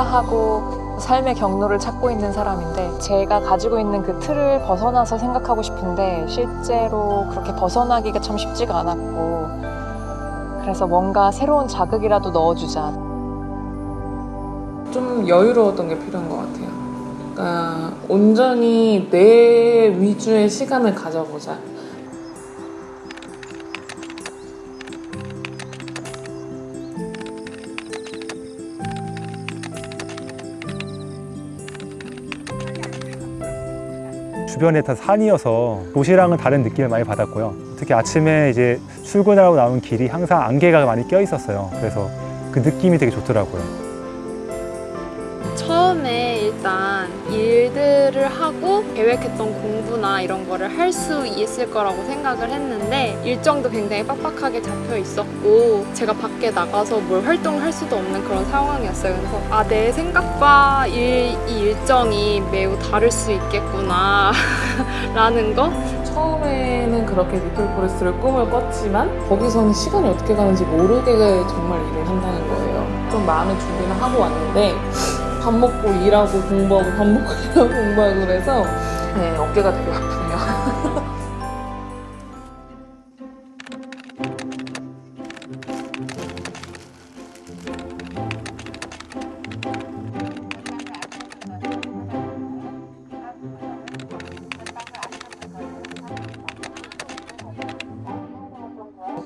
퇴사하고 삶의 경로를 찾고 있는 사람인데 제가 가지고 있는 그 틀을 벗어나서 생각하고 싶은데 실제로 그렇게 벗어나기가 참 쉽지가 않았고 그래서 뭔가 새로운 자극이라도 넣어주자 좀 여유로웠던 게 필요한 것 같아요. 그러니까 온전히 내 위주의 시간을 가져보자. 주변에 다 산이어서 도시랑은 다른 느낌을 많이 받았고요. 특히 아침에 이제 출근하고 나오는 길이 항상 안개가 많이 껴 있었어요. 그래서 그 느낌이 되게 좋더라고요. 처음에 일단 일들을 하고 계획했던 공부나 이런 거를 할 수 있을 거라고 생각을 했는데 일정도 굉장히 빡빡하게 잡혀 있었고 제가 밖에 나가서 뭘 활동을 할 수도 없는 그런 상황이었어요. 그래서 아, 내 생각과 일, 이 일정이 매우 다를 수 있겠구나 라는 거 처음에는 그렇게 리틀 포레스트를 꿈을 꿨지만 거기서는 시간이 어떻게 가는지 모르게 정말 일을 한다는 거예요. 좀 마음의 준비는 하고 왔는데 밥 먹고 일하고 공부하고 밥 먹고 일하고 공부하고 그래서 네, 어깨가 되게 아프네요.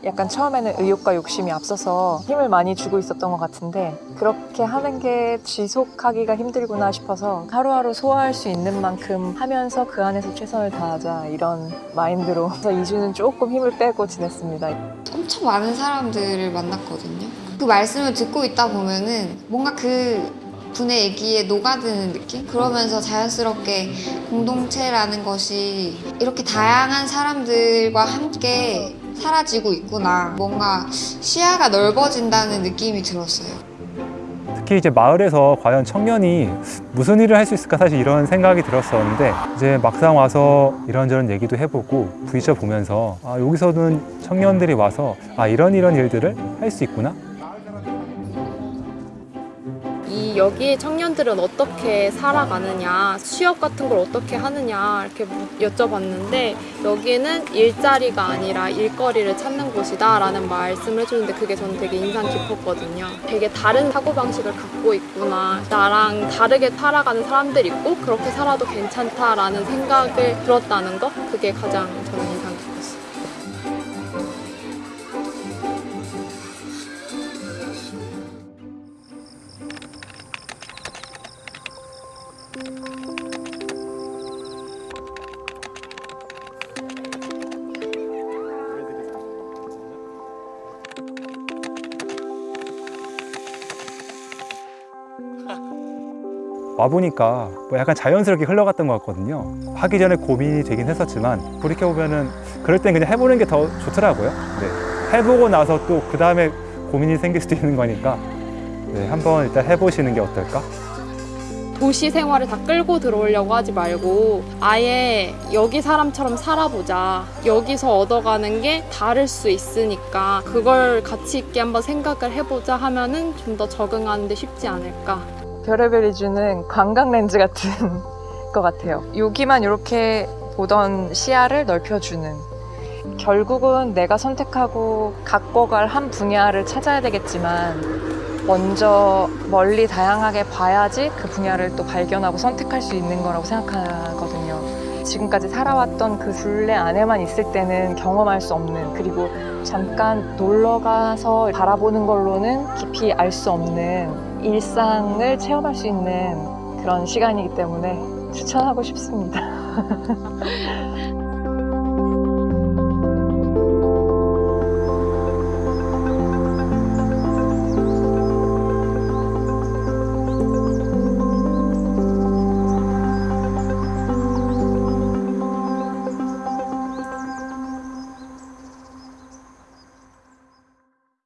약간 처음에는 의욕과 욕심이 앞서서 힘을 많이 주고 있었던 것 같은데 그렇게 하는 게 지속하기가 힘들구나 싶어서 하루하루 소화할 수 있는 만큼 하면서 그 안에서 최선을 다하자 이런 마인드로 그래서 2주는 조금 힘을 빼고 지냈습니다. 엄청 많은 사람들을 만났거든요. 그 말씀을 듣고 있다 보면은 뭔가 그 분의 얘기에 녹아드는 느낌? 그러면서 자연스럽게 공동체라는 것이 이렇게 다양한 사람들과 함께 사라지고 있구나. 뭔가 시야가 넓어진다는 느낌이 들었어요. 특히 이제 마을에서 과연 청년이 무슨 일을 할 수 있을까 사실 이런 생각이 들었었는데 이제 막상 와서 이런저런 얘기도 해보고 부딪혀 보면서 아, 여기서는 청년들이 와서 아 이런 이런 일들을 할 수 있구나 이 여기 청년들은 어떻게 살아가느냐, 취업 같은 걸 어떻게 하느냐 이렇게 묻- 여쭤봤는데 여기는 일자리가 아니라 일거리를 찾는 곳이다 라는 말씀을 해주는데 그게 저는 되게 인상 깊었거든요. 되게 다른 사고방식을 갖고 있구나. 나랑 다르게 살아가는 사람들 있고 그렇게 살아도 괜찮다라는 생각을 들었다는 거 그게 가장 저는 와보니까 뭐 약간 자연스럽게 흘러갔던 것 같거든요 하기 전에 고민이 되긴 했었지만 돌이켜보면 은 그럴 땐 그냥 해보는 게 더 좋더라고요 네. 해보고 나서 또 그 다음에 고민이 생길 수도 있는 거니까 네, 한번 일단 해보시는 게 어떨까? 도시 생활을 다 끌고 들어오려고 하지 말고 아예 여기 사람처럼 살아보자. 여기서 얻어가는 게 다를 수 있으니까 그걸 가치 있게 한번 생각을 해보자 하면은 좀 더 적응하는 데 쉽지 않을까. 별의별 이 주는 관광 렌즈 같은 것 같아요. 여기만 이렇게 보던 시야를 넓혀주는. 결국은 내가 선택하고 갖고 갈 한 분야를 찾아야 되겠지만 먼저 멀리 다양하게 봐야지 그 분야를 또 발견하고 선택할 수 있는 거라고 생각하거든요. 지금까지 살아왔던 그 굴레 안에만 있을 때는 경험할 수 없는 그리고 잠깐 놀러 가서 바라보는 걸로는 깊이 알 수 없는 일상을 체험할 수 있는 그런 시간이기 때문에 추천하고 싶습니다.